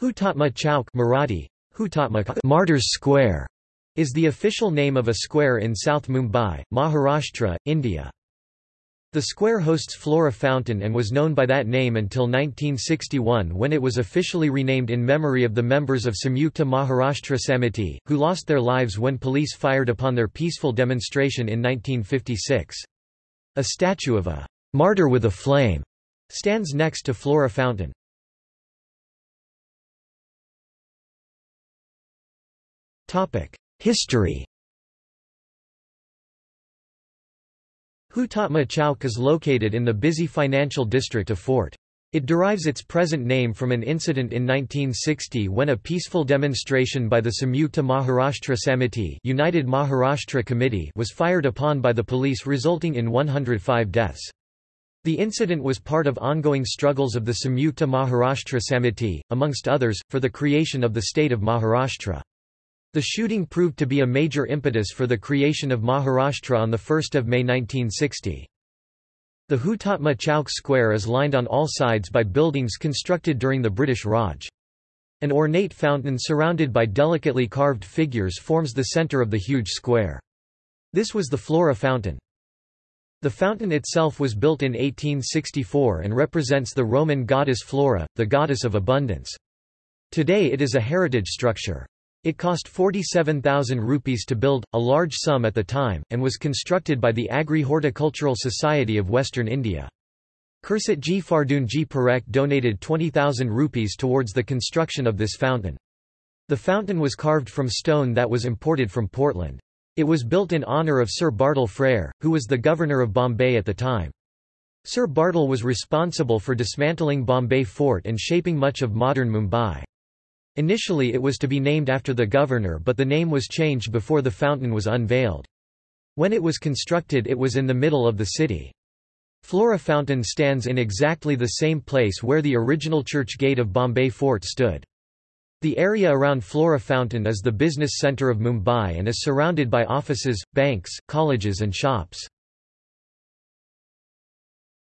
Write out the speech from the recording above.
Hutatma Chowk Marathi, Hutatma Martyrs Square, is the official name of a square in South Mumbai, Maharashtra, India. The square hosts Flora Fountain and was known by that name until 1961 when it was officially renamed in memory of the members of Samyukta Maharashtra Samiti, who lost their lives when police fired upon their peaceful demonstration in 1956. A statue of a martyr with a flame stands next to Flora Fountain. History Hutatma Chowk is located in the busy financial district of Fort. It derives its present name from an incident in 1960 when a peaceful demonstration by the Samyukta Maharashtra Samiti United Maharashtra Committee was fired upon by the police resulting in 105 deaths. The incident was part of ongoing struggles of the Samyukta Maharashtra Samiti, amongst others, for the creation of the state of Maharashtra. The shooting proved to be a major impetus for the creation of Maharashtra on 1 May 1960. The Hutatma Chowk Square is lined on all sides by buildings constructed during the British Raj. An ornate fountain surrounded by delicately carved figures forms the centre of the huge square. This was the Flora Fountain. The fountain itself was built in 1864 and represents the Roman goddess Flora, the goddess of abundance. Today it is a heritage structure. It cost 47,000 rupees to build, a large sum at the time, and was constructed by the Agri-Horticultural Society of Western India. Cursetjee Fardoonjee Parekh donated 20,000 rupees towards the construction of this fountain. The fountain was carved from stone that was imported from Portland. It was built in honour of Sir Bartle Frere, who was the governor of Bombay at the time. Sir Bartle was responsible for dismantling Bombay Fort and shaping much of modern Mumbai. Initially it was to be named after the governor but the name was changed before the fountain was unveiled. When it was constructed it was in the middle of the city. Flora Fountain stands in exactly the same place where the original church gate of Bombay Fort stood. The area around Flora Fountain is the business centre of Mumbai and is surrounded by offices, banks, colleges and shops.